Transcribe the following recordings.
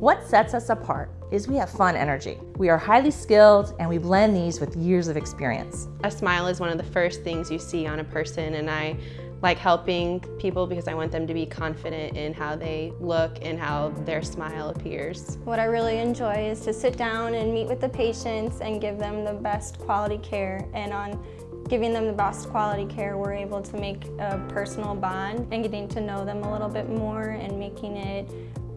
What sets us apart is we have fun energy. We are highly skilled and we blend these with years of experience. A smile is one of the first things you see on a person and I like helping people because I want them to be confident in how they look and how their smile appears. What I really enjoy is to sit down and meet with the patients and give them the best quality care and on giving them the best quality care we're able to make a personal bond and getting to know them a little bit more and making it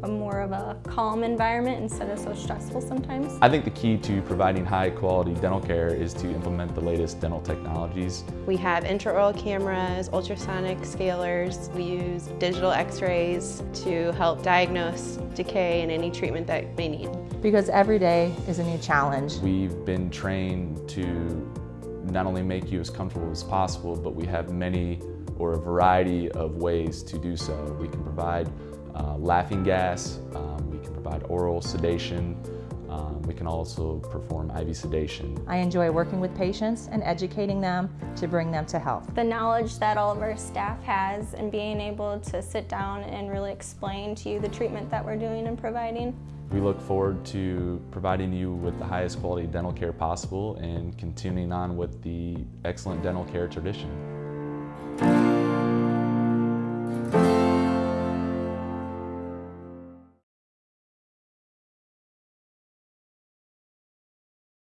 a more of a calm environment instead of so stressful sometimes. I think the key to providing high quality dental care is to implement the latest dental technologies. We have intraoral cameras, ultrasonic scalers. We use digital x-rays to help diagnose decay and any treatment that they need. Because every day is a new challenge. We've been trained to not only make you as comfortable as possible, but we have many or a variety of ways to do so. We can provide uh, laughing gas, um, we can provide oral sedation, um, we can also perform IV sedation. I enjoy working with patients and educating them to bring them to health. The knowledge that all of our staff has and being able to sit down and really explain to you the treatment that we're doing and providing. We look forward to providing you with the highest quality dental care possible and continuing on with the excellent dental care tradition.